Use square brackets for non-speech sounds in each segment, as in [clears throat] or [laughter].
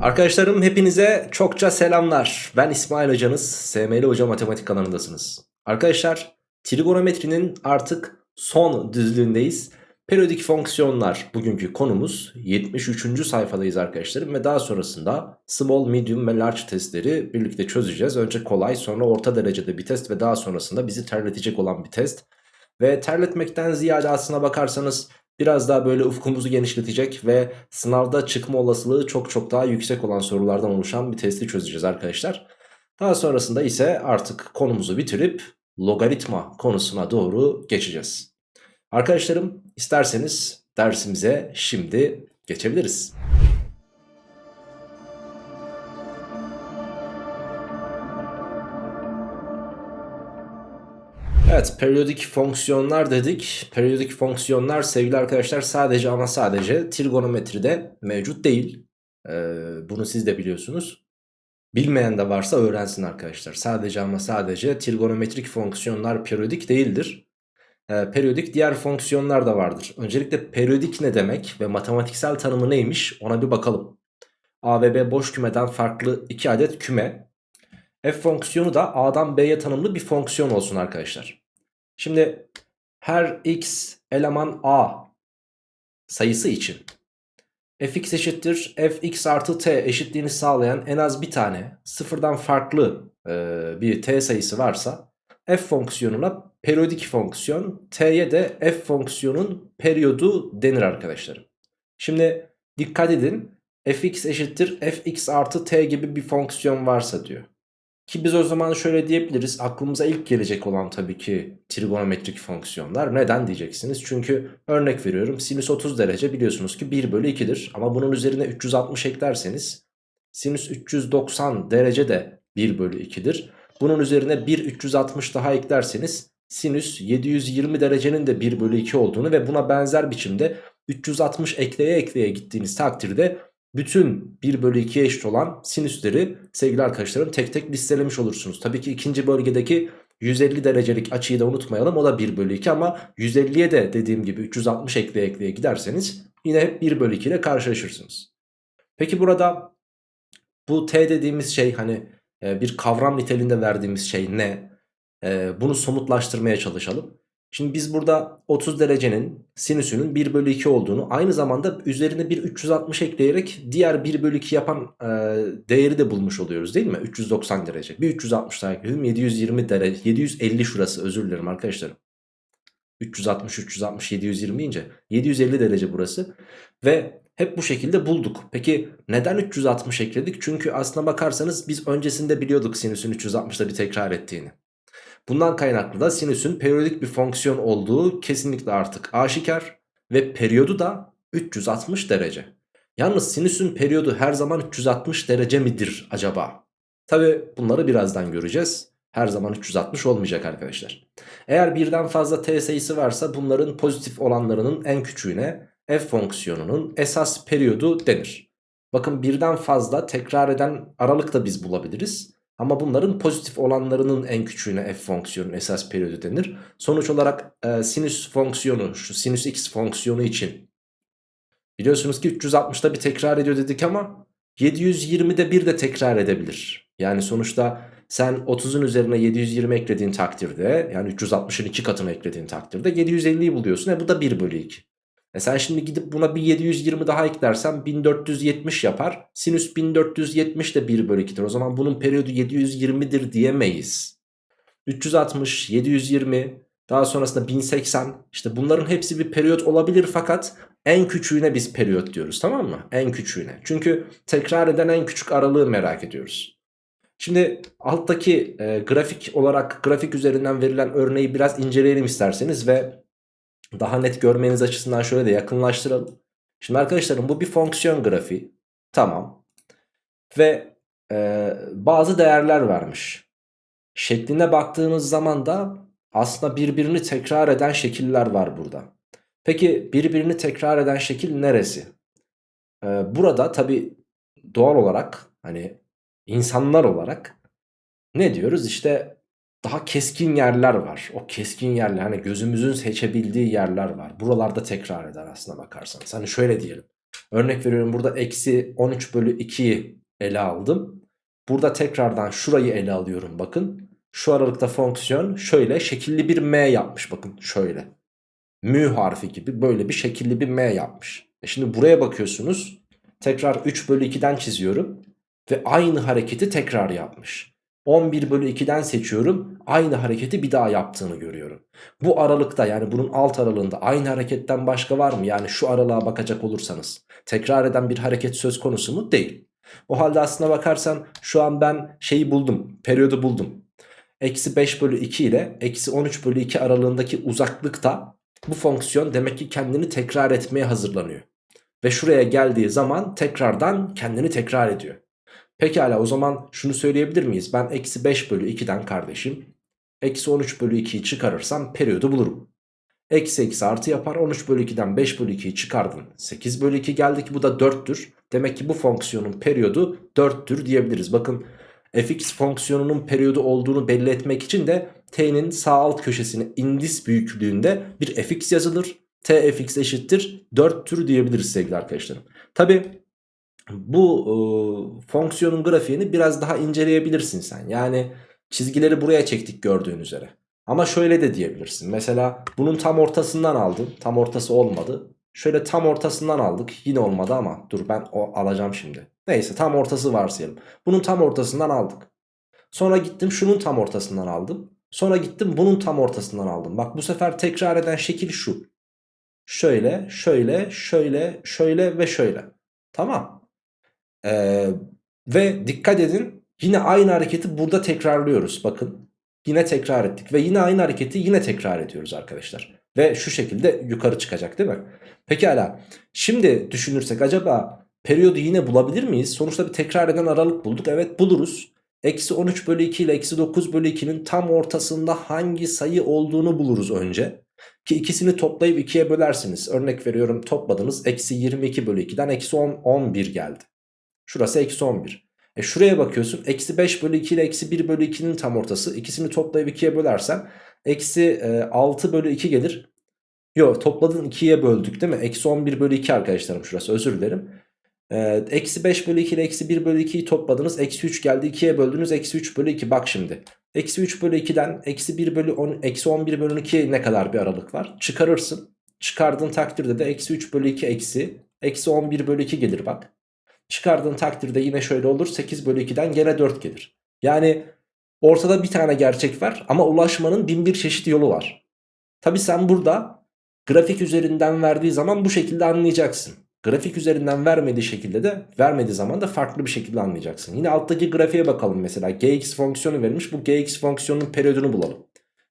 Arkadaşlarım hepinize çokça selamlar. Ben İsmail Hocanız. SML Hoca Matematik kanalındasınız. Arkadaşlar trigonometrinin artık son düzlüğündeyiz. Periyodik fonksiyonlar bugünkü konumuz 73. sayfadayız arkadaşlarım ve daha sonrasında small, medium ve large testleri birlikte çözeceğiz. Önce kolay sonra orta derecede bir test ve daha sonrasında bizi terletecek olan bir test. Ve terletmekten ziyade aslına bakarsanız biraz daha böyle ufkumuzu genişletecek ve sınavda çıkma olasılığı çok çok daha yüksek olan sorulardan oluşan bir testi çözeceğiz arkadaşlar. Daha sonrasında ise artık konumuzu bitirip logaritma konusuna doğru geçeceğiz. Arkadaşlarım isterseniz dersimize şimdi geçebiliriz. Evet periyodik fonksiyonlar dedik. Periyodik fonksiyonlar sevgili arkadaşlar sadece ama sadece trigonometride mevcut değil. Ee, bunu siz de biliyorsunuz. Bilmeyen de varsa öğrensin arkadaşlar. Sadece ama sadece trigonometrik fonksiyonlar periyodik değildir. Ee, periyodik diğer fonksiyonlar da vardır. Öncelikle periyodik ne demek ve matematiksel tanımı neymiş ona bir bakalım. A ve B boş kümeden farklı iki adet küme. F fonksiyonu da A'dan B'ye tanımlı bir fonksiyon olsun arkadaşlar. Şimdi her x eleman A sayısı için fx eşittir fx artı t eşitliğini sağlayan en az bir tane sıfırdan farklı e, bir t sayısı varsa f fonksiyonuna periyodik fonksiyon t'ye de f fonksiyonun periyodu denir arkadaşlarım. Şimdi dikkat edin fx eşittir fx artı t gibi bir fonksiyon varsa diyor. Ki biz o zaman şöyle diyebiliriz aklımıza ilk gelecek olan tabii ki trigonometrik fonksiyonlar. Neden diyeceksiniz? Çünkü örnek veriyorum sinüs 30 derece biliyorsunuz ki 1 bölü 2'dir. Ama bunun üzerine 360 eklerseniz sinüs 390 derece de 1 bölü 2'dir. Bunun üzerine 1 360 daha eklerseniz sinüs 720 derecenin de 1 bölü 2 olduğunu ve buna benzer biçimde 360 ekleye ekleye gittiğiniz takdirde bütün 1 bölü 2'ye eşit olan sinüsleri sevgili arkadaşlarım tek tek listelemiş olursunuz. Tabii ki ikinci bölgedeki 150 derecelik açıyı da unutmayalım o da 1 bölü 2 ama 150'ye de dediğim gibi 360 ekleye ekleye giderseniz yine hep 1 bölü 2 ile karşılaşırsınız. Peki burada bu t dediğimiz şey hani e, bir kavram niteliğinde verdiğimiz şey ne? E, bunu somutlaştırmaya çalışalım. Şimdi biz burada 30 derecenin sinüsünün 1 bölü 2 olduğunu aynı zamanda üzerine bir 360 ekleyerek diğer 1 bölü 2 yapan e, değeri de bulmuş oluyoruz değil mi? 390 derece. Bir 360 daha ekledim 720 derece 750 şurası özür dilerim arkadaşlarım. 360 360 720 ince 750 derece burası ve hep bu şekilde bulduk. Peki neden 360 ekledik? Çünkü aslına bakarsanız biz öncesinde biliyorduk sinüsün 360'da bir tekrar ettiğini. Bundan kaynaklı da sinüsün periyodik bir fonksiyon olduğu kesinlikle artık aşikar ve periyodu da 360 derece. Yalnız sinüsün periyodu her zaman 360 derece midir acaba? Tabi bunları birazdan göreceğiz. Her zaman 360 olmayacak arkadaşlar. Eğer birden fazla t sayısı varsa bunların pozitif olanlarının en küçüğüne f fonksiyonunun esas periyodu denir. Bakın birden fazla tekrar eden aralık da biz bulabiliriz. Ama bunların pozitif olanlarının en küçüğüne f fonksiyonun esas periyodu denir. Sonuç olarak e, sinüs fonksiyonu şu sinüs x fonksiyonu için biliyorsunuz ki 360'da bir tekrar ediyor dedik ama 720'de bir de tekrar edebilir. Yani sonuçta sen 30'un üzerine 720 eklediğin takdirde yani 360'ın 2 katını eklediğin takdirde 750'yi buluyorsun. E bu da 1 bölü 2. E sen şimdi gidip buna bir 720 daha eklersen 1470 yapar. Sinüs 1470 de 1 bölü 2'dir. O zaman bunun periyodu 720'dir diyemeyiz. 360, 720, daha sonrasında 1080. İşte bunların hepsi bir periyot olabilir fakat en küçüğüne biz periyot diyoruz tamam mı? En küçüğüne. Çünkü tekrar eden en küçük aralığı merak ediyoruz. Şimdi alttaki e, grafik olarak grafik üzerinden verilen örneği biraz inceleyelim isterseniz ve daha net görmeniz açısından şöyle de yakınlaştıralım. Şimdi arkadaşlarım bu bir fonksiyon grafiği. Tamam. Ve e, bazı değerler vermiş. Şekline baktığınız zaman da aslında birbirini tekrar eden şekiller var burada. Peki birbirini tekrar eden şekil neresi? Ee, burada tabi doğal olarak hani insanlar olarak ne diyoruz? İşte daha keskin yerler var. O keskin yerler hani gözümüzün seçebildiği yerler var. Buralarda tekrar eder aslına bakarsanız. Hani şöyle diyelim. Örnek veriyorum burada eksi 13 bölü 2'yi ele aldım. Burada tekrardan şurayı ele alıyorum bakın. Şu aralıkta fonksiyon şöyle şekilli bir m yapmış bakın şöyle. Mü harfi gibi böyle bir şekilli bir m yapmış. E şimdi buraya bakıyorsunuz. Tekrar 3 bölü 2'den çiziyorum. Ve aynı hareketi tekrar yapmış. 11 bölü 2'den seçiyorum. Aynı hareketi bir daha yaptığını görüyorum. Bu aralıkta yani bunun alt aralığında aynı hareketten başka var mı? Yani şu aralığa bakacak olursanız. Tekrar eden bir hareket söz konusu mu? Değil. O halde aslına bakarsan şu an ben şeyi buldum. Periyodu buldum. Eksi 5 bölü 2 ile eksi 13 bölü 2 aralığındaki uzaklıkta bu fonksiyon demek ki kendini tekrar etmeye hazırlanıyor. Ve şuraya geldiği zaman tekrardan kendini tekrar ediyor. Pekala o zaman şunu söyleyebilir miyiz? Ben eksi 5 bölü 2'den kardeşim eksi 13 bölü 2'yi çıkarırsam periyodu bulurum. Eksi eksi artı yapar 13 bölü 2'den 5 bölü 2'yi çıkardın 8 bölü 2 geldi ki bu da 4'tür. Demek ki bu fonksiyonun periyodu 4'tür diyebiliriz. Bakın fx fonksiyonunun periyodu olduğunu belli etmek için de t'nin sağ alt köşesine indis büyüklüğünde bir fx yazılır. t fx eşittir 4'tür diyebiliriz sevgili arkadaşlarım. Tabi bu e, fonksiyonun grafiğini biraz daha inceleyebilirsin sen. Yani çizgileri buraya çektik gördüğün üzere. Ama şöyle de diyebilirsin. Mesela bunun tam ortasından aldın. Tam ortası olmadı. Şöyle tam ortasından aldık. Yine olmadı ama dur ben o alacağım şimdi. Neyse tam ortası varsayalım. Bunun tam ortasından aldık. Sonra gittim şunun tam ortasından aldım. Sonra gittim bunun tam ortasından aldım. Bak bu sefer tekrar eden şekil şu. Şöyle, şöyle, şöyle, şöyle ve şöyle. Tamam. Ee, ve dikkat edin yine aynı hareketi burada tekrarlıyoruz. Bakın yine tekrar ettik ve yine aynı hareketi yine tekrar ediyoruz arkadaşlar. Ve şu şekilde yukarı çıkacak değil mi? Pekala şimdi düşünürsek acaba periyodu yine bulabilir miyiz? Sonuçta bir tekrar eden aralık bulduk. Evet buluruz. Eksi 13 bölü 2 ile eksi 9 bölü 2'nin tam ortasında hangi sayı olduğunu buluruz önce. Ki ikisini toplayıp 2'ye bölersiniz. Örnek veriyorum topladınız. Eksi 22 bölü 2'den eksi 10, 11 geldi. Şurası eksi 11. E şuraya bakıyorsun. Eksi 5 bölü 2 ile eksi 1 bölü 2'nin tam ortası. İkisini toplayıp 2'ye bölersen eksi e, 6 bölü 2 gelir. Yok topladın 2'ye böldük değil mi? Eksi 11 bölü 2 arkadaşlarım şurası özür dilerim. Ee, eksi 5 bölü 2 ile eksi 1 bölü 2'yi topladınız. Eksi 3 geldi 2'ye böldünüz. Eksi 3 bölü 2 bak şimdi. Eksi 3 bölü 2'den eksi 1 bölü 10, eksi 11 bölü 2 ne kadar bir aralık var? Çıkarırsın. Çıkardığın takdirde de eksi 3 bölü 2 eksi. Eksi 11 bölü 2 gelir bak. Çıkardığın takdirde yine şöyle olur. 8 bölü 2'den gene 4 gelir. Yani ortada bir tane gerçek var ama ulaşmanın bin bir çeşit yolu var. Tabi sen burada grafik üzerinden verdiği zaman bu şekilde anlayacaksın. Grafik üzerinden vermediği şekilde de vermediği zaman da farklı bir şekilde anlayacaksın. Yine alttaki grafiğe bakalım mesela. Gx fonksiyonu verilmiş. Bu gx fonksiyonunun periyodunu bulalım.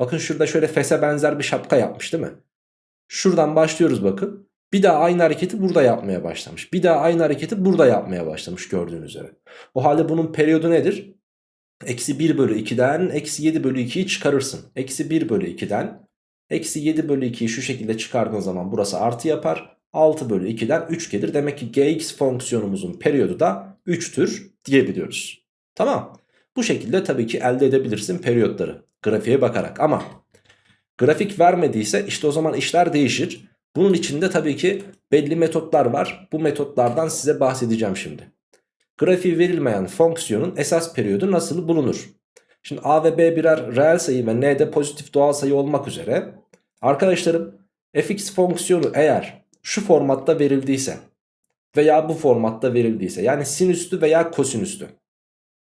Bakın şurada şöyle fese benzer bir şapka yapmış değil mi? Şuradan başlıyoruz bakın. Bir daha aynı hareketi burada yapmaya başlamış. Bir daha aynı hareketi burada yapmaya başlamış gördüğünüz üzere. O halde bunun periyodu nedir? Eksi 1 bölü 2'den eksi 7 bölü 2'yi çıkarırsın. Eksi 1 bölü 2'den eksi 7 bölü 2'yi şu şekilde çıkardığın zaman burası artı yapar. 6 bölü 2'den 3 gelir. Demek ki gx fonksiyonumuzun periyodu da 3'tür diyebiliyoruz. Tamam. Bu şekilde tabii ki elde edebilirsin periyotları grafiğe bakarak ama grafik vermediyse işte o zaman işler değişir. Bunun içinde tabii ki belli metotlar var. Bu metotlardan size bahsedeceğim şimdi. Grafiği verilmeyen fonksiyonun esas periyodu nasıl bulunur? Şimdi a ve b birer reel sayı ve n de pozitif doğal sayı olmak üzere. Arkadaşlarım fx fonksiyonu eğer şu formatta verildiyse veya bu formatta verildiyse yani sinüslü veya kosinüslü.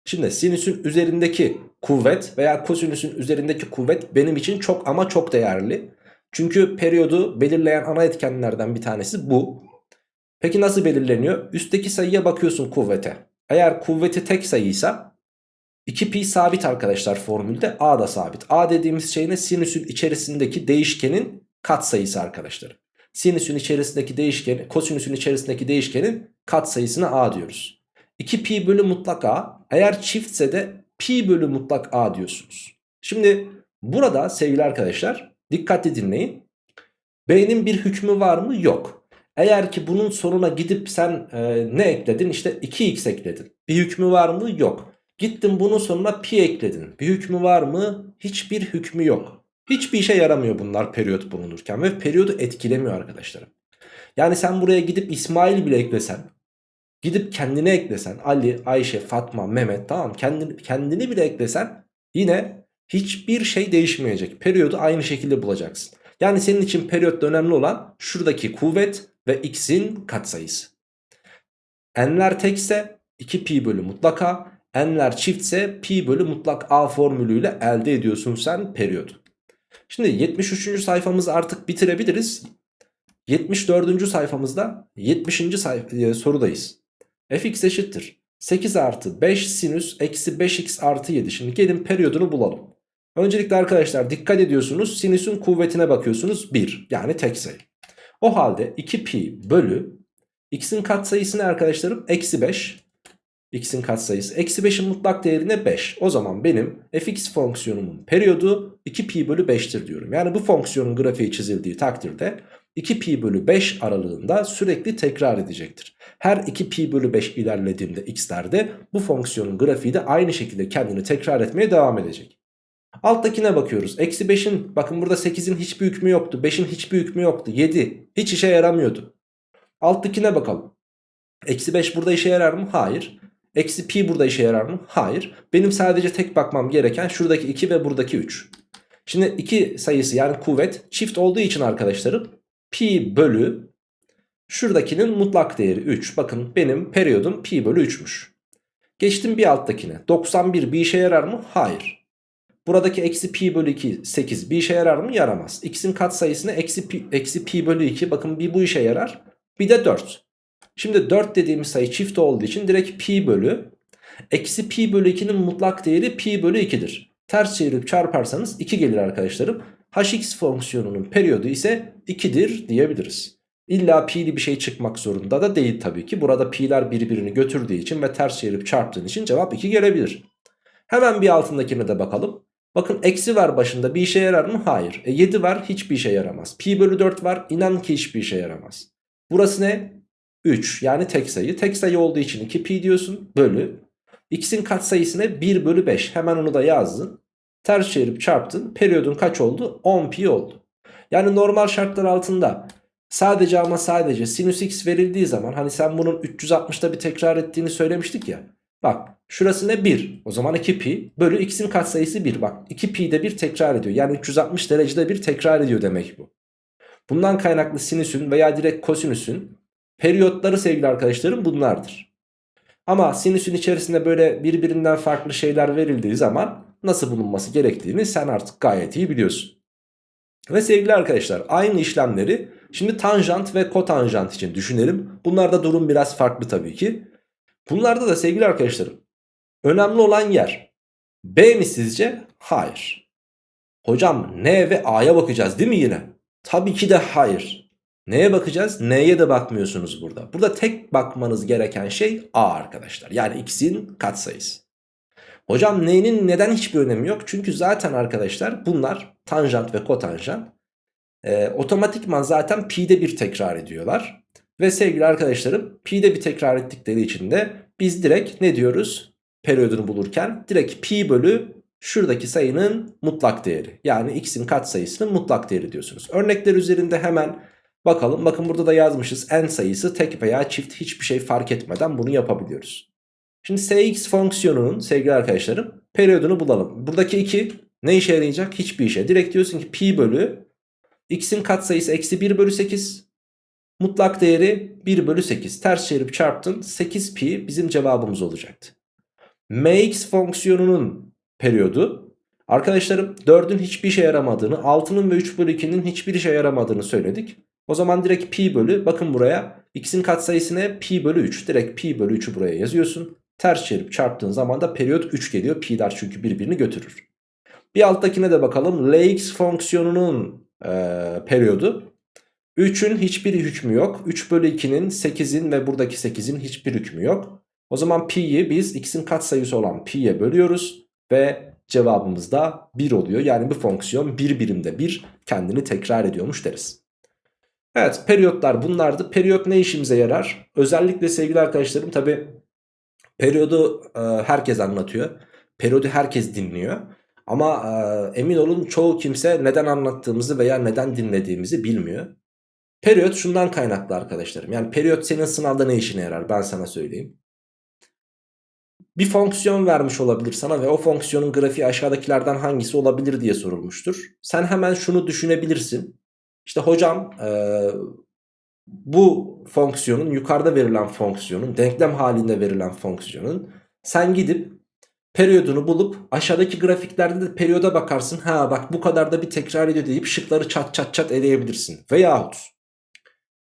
Şimdi sinüsün üzerindeki kuvvet veya kosinüsün üzerindeki kuvvet benim için çok ama çok değerli. Çünkü periyodu belirleyen ana etkenlerden bir tanesi bu. Peki nasıl belirleniyor? Üstteki sayıya bakıyorsun kuvvete. Eğer kuvveti tek sayıysa 2pi sabit arkadaşlar formülde a da sabit. a dediğimiz şey ne? Sinüsün içerisindeki değişkenin katsayısı arkadaşlar. Sinüsün içerisindeki değişken, kosinüsün içerisindeki değişkenin katsayısına a diyoruz. 2 pi bölü mutlak a eğer çiftse de pi bölü mutlak a diyorsunuz. Şimdi burada sevgili arkadaşlar dikkatli dinleyin. B'nin bir hükmü var mı? Yok. Eğer ki bunun sonuna gidip sen e, ne ekledin? İşte 2x ekledin. Bir hükmü var mı? Yok. Gittin bunun sonuna pi ekledin. Bir hükmü var mı? Hiçbir hükmü yok. Hiçbir işe yaramıyor bunlar periyot bulunurken ve periyodu etkilemiyor arkadaşlarım. Yani sen buraya gidip İsmail bile eklesen gidip kendine eklesen Ali, Ayşe, Fatma, Mehmet tamam kendini, kendini bile eklesen yine hiçbir şey değişmeyecek. Periyodu aynı şekilde bulacaksın. Yani senin için periyotta önemli olan şuradaki kuvvet ve x'in katsayısı. N'ler tekse 2 pi bölü mutlaka, n'ler çiftse pi bölü mutlak a formülüyle elde ediyorsun sen periyodu. Şimdi 73. sayfamızı artık bitirebiliriz. 74. sayfamızda 70. sayfa, e, sorudayız. fx eşittir. 8 artı 5 sinüs eksi 5x artı 7. Şimdi gelin periyodunu bulalım. Öncelikle arkadaşlar dikkat ediyorsunuz sinüsün kuvvetine bakıyorsunuz 1 yani tek sayı. O halde 2 pi bölü x'in katsayısı ne arkadaşlarım? Eksi 5 x'in katsayısı. Eksi 5'in mutlak değerine 5. O zaman benim fx fonksiyonumun periyodu 2 pi bölü 5'tir diyorum. Yani bu fonksiyonun grafiği çizildiği takdirde 2 pi bölü 5 aralığında sürekli tekrar edecektir. Her 2 pi bölü 5 ilerlediğimde x'lerde bu fonksiyonun grafiği de aynı şekilde kendini tekrar etmeye devam edecek. Alttakine bakıyoruz. Eksi 5'in bakın burada 8'in hiçbir hükmü yoktu. 5'in hiçbir hükmü yoktu. 7 hiç işe yaramıyordu. Alttakine bakalım. Eksi 5 burada işe yarar mı? Hayır. Eksi pi burada işe yarar mı? Hayır. Benim sadece tek bakmam gereken şuradaki 2 ve buradaki 3. Şimdi 2 sayısı yani kuvvet çift olduğu için arkadaşlarım pi bölü şuradakinin mutlak değeri 3. Bakın benim periyodum pi bölü 3'müş. Geçtim bir alttakine. 91 bir işe yarar mı? Hayır. Buradaki eksi pi bölü 2 8 bir işe yarar mı? Yaramaz. X'in katsayısını eksi pi, eksi pi bölü 2 bakın bir bu işe yarar. Bir de 4. Şimdi 4 dediğimiz sayı çift olduğu için direkt pi bölü eksi pi bölü 2'nin mutlak değeri pi bölü 2'dir. Ters çevirip çarparsanız 2 gelir arkadaşlarım. hx fonksiyonunun periyodu ise 2'dir diyebiliriz. İlla pi'li bir şey çıkmak zorunda da değil tabii ki. Burada pi'ler birbirini götürdüğü için ve ters çevirip çarptığın için cevap 2 gelebilir. Hemen bir altındakine de bakalım. Bakın eksi var başında bir işe yarar mı? Hayır. E 7 var hiçbir işe yaramaz. Pi bölü 4 var inan ki hiçbir işe yaramaz. Burası ne? 3 yani tek sayı. Tek sayı olduğu için 2 pi diyorsun bölü. X'in katsayısı ne? 1 bölü 5. Hemen onu da yazdın. Ters çevirip çarptın. Periyodun kaç oldu? 10 pi oldu. Yani normal şartlar altında sadece ama sadece sinüs x verildiği zaman hani sen bunun 360'da bir tekrar ettiğini söylemiştik ya. Bak şurası ne 1 o zaman 2 pi bölü x'in katsayısı 1 bak 2 pi de bir tekrar ediyor. Yani 360 derecede bir tekrar ediyor demek bu. Bundan kaynaklı sinüsün veya direkt kosinüsün periyotları sevgili arkadaşlarım bunlardır. Ama sinüsün içerisinde böyle birbirinden farklı şeyler verildiği zaman nasıl bulunması gerektiğini sen artık gayet iyi biliyorsun. Ve sevgili arkadaşlar aynı işlemleri şimdi tanjant ve kotanjant için düşünelim. Bunlarda durum biraz farklı tabii ki. Bunlarda da sevgili arkadaşlarım önemli olan yer B mi sizce? Hayır. Hocam N ve A'ya bakacağız değil mi yine? Tabii ki de hayır. Neye bakacağız? N'ye de bakmıyorsunuz burada. Burada tek bakmanız gereken şey A arkadaşlar. Yani x'in katsayısı. Hocam N'nin neden hiçbir önemi yok? Çünkü zaten arkadaşlar bunlar tanjant ve kotanjant. E, otomatikman zaten pi'de bir tekrar ediyorlar. Ve sevgili arkadaşlarım pi'de bir tekrar ettikleri için de biz direkt ne diyoruz? Periyodunu bulurken direkt pi bölü şuradaki sayının mutlak değeri. Yani x'in katsayısının mutlak değeri diyorsunuz. Örnekler üzerinde hemen bakalım. Bakın burada da yazmışız n sayısı tek veya çift hiçbir şey fark etmeden bunu yapabiliyoruz. Şimdi sx fonksiyonunun sevgili arkadaşlarım periyodunu bulalım. Buradaki 2 ne işe yarayacak? Hiçbir işe. Direkt diyorsun ki pi bölü x'in katsayısı eksi 1 bölü 8 Mutlak değeri 1 bölü 8. Ters çevirip çarptın. 8 pi bizim cevabımız olacaktı. mx fonksiyonunun periyodu. Arkadaşlarım 4'ün hiçbir işe yaramadığını 6'nın ve 3 bölü 2'nin hiçbir işe yaramadığını söyledik. O zaman direkt pi bölü bakın buraya x'in katsayısı ne? Pi bölü 3. Direkt pi bölü 3'ü buraya yazıyorsun. Ters çevirip çarptığın zaman da periyot 3 geliyor. Pi'ler çünkü birbirini götürür. Bir alttakine de bakalım. Lx fonksiyonunun e, periyodu. 3'ün hiçbir hükmü yok. 3 bölü 2'nin 8'in ve buradaki 8'in hiçbir hükmü yok. O zaman pi'yi biz x'in katsayısı olan pi'ye bölüyoruz. Ve cevabımız da 1 oluyor. Yani bu fonksiyon bir birimde 1 kendini tekrar ediyormuş deriz. Evet periyotlar bunlardı. Periyot ne işimize yarar? Özellikle sevgili arkadaşlarım tabi periyodu e, herkes anlatıyor. Periyodu herkes dinliyor. Ama e, emin olun çoğu kimse neden anlattığımızı veya neden dinlediğimizi bilmiyor. Periyot şundan kaynaklı arkadaşlarım. Yani periyot senin sınavda ne işine yarar ben sana söyleyeyim. Bir fonksiyon vermiş olabilir sana ve o fonksiyonun grafiği aşağıdakilerden hangisi olabilir diye sorulmuştur. Sen hemen şunu düşünebilirsin. İşte hocam ee, bu fonksiyonun yukarıda verilen fonksiyonun denklem halinde verilen fonksiyonun sen gidip periyodunu bulup aşağıdaki grafiklerde de periyoda bakarsın. Ha bak bu kadar da bir tekrar ediyor deyip şıkları çat çat çat eleyebilirsin. Veyahut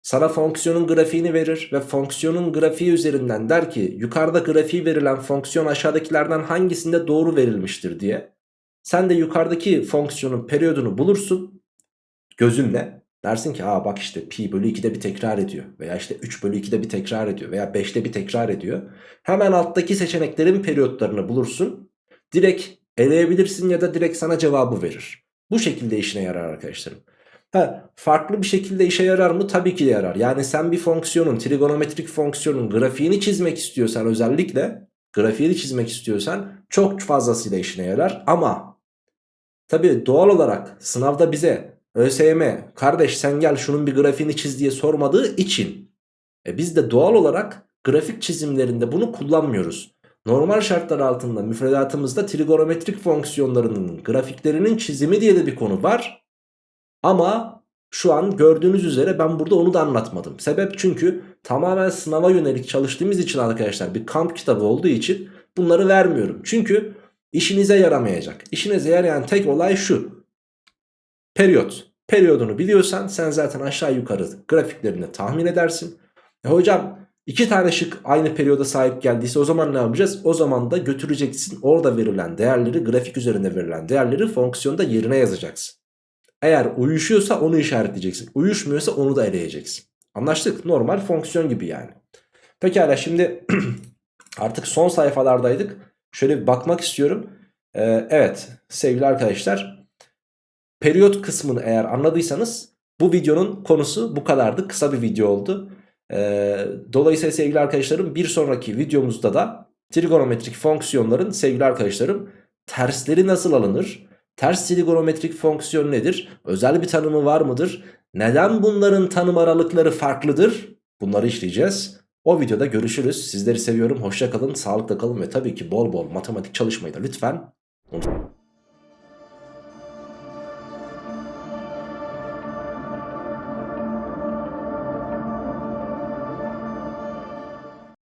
sana fonksiyonun grafiğini verir ve fonksiyonun grafiği üzerinden der ki yukarıda grafiği verilen fonksiyon aşağıdakilerden hangisinde doğru verilmiştir diye. Sen de yukarıdaki fonksiyonun periyodunu bulursun gözünle. Dersin ki aa bak işte pi bölü 2'de bir tekrar ediyor veya işte 3 bölü 2'de bir tekrar ediyor veya 5'te bir tekrar ediyor. Hemen alttaki seçeneklerin periyotlarını bulursun. Direkt eleyebilirsin ya da direkt sana cevabı verir. Bu şekilde işine yarar arkadaşlarım. Ha, farklı bir şekilde işe yarar mı? Tabii ki de yarar. Yani sen bir fonksiyonun, trigonometrik fonksiyonun grafiğini çizmek istiyorsan özellikle, grafiğini çizmek istiyorsan çok fazlasıyla işine yarar. Ama tabii doğal olarak sınavda bize ÖSYM kardeş sen gel şunun bir grafiğini çiz diye sormadığı için e biz de doğal olarak grafik çizimlerinde bunu kullanmıyoruz. Normal şartlar altında müfredatımızda trigonometrik fonksiyonlarının grafiklerinin çizimi diye de bir konu var. Ama şu an gördüğünüz üzere ben burada onu da anlatmadım. Sebep çünkü tamamen sınava yönelik çalıştığımız için arkadaşlar bir kamp kitabı olduğu için bunları vermiyorum. Çünkü işinize yaramayacak. İşinize yarayan tek olay şu. Periyot. Periyodunu biliyorsan sen zaten aşağı yukarı grafiklerini tahmin edersin. E hocam iki tane şık aynı periyoda sahip geldiyse o zaman ne yapacağız? O zaman da götüreceksin orada verilen değerleri grafik üzerinde verilen değerleri fonksiyonda yerine yazacaksın. Eğer uyuşuyorsa onu işaretleyeceksin. Uyuşmuyorsa onu da eleyeceksin. Anlaştık. Normal fonksiyon gibi yani. Pekala şimdi [clears throat] artık son sayfalardaydık. Şöyle bir bakmak istiyorum. Ee, evet sevgili arkadaşlar. Periyot kısmını eğer anladıysanız bu videonun konusu bu kadardı. Kısa bir video oldu. Ee, dolayısıyla sevgili arkadaşlarım bir sonraki videomuzda da trigonometrik fonksiyonların sevgili arkadaşlarım tersleri nasıl alınır? Ters trigonometrik fonksiyon nedir? Özel bir tanımı var mıdır? Neden bunların tanım aralıkları farklıdır? Bunları işleyeceğiz. O videoda görüşürüz. Sizleri seviyorum. Hoşça kalın, sağlıkla kalın ve tabii ki bol bol matematik çalışmayı da lütfen unutmayın.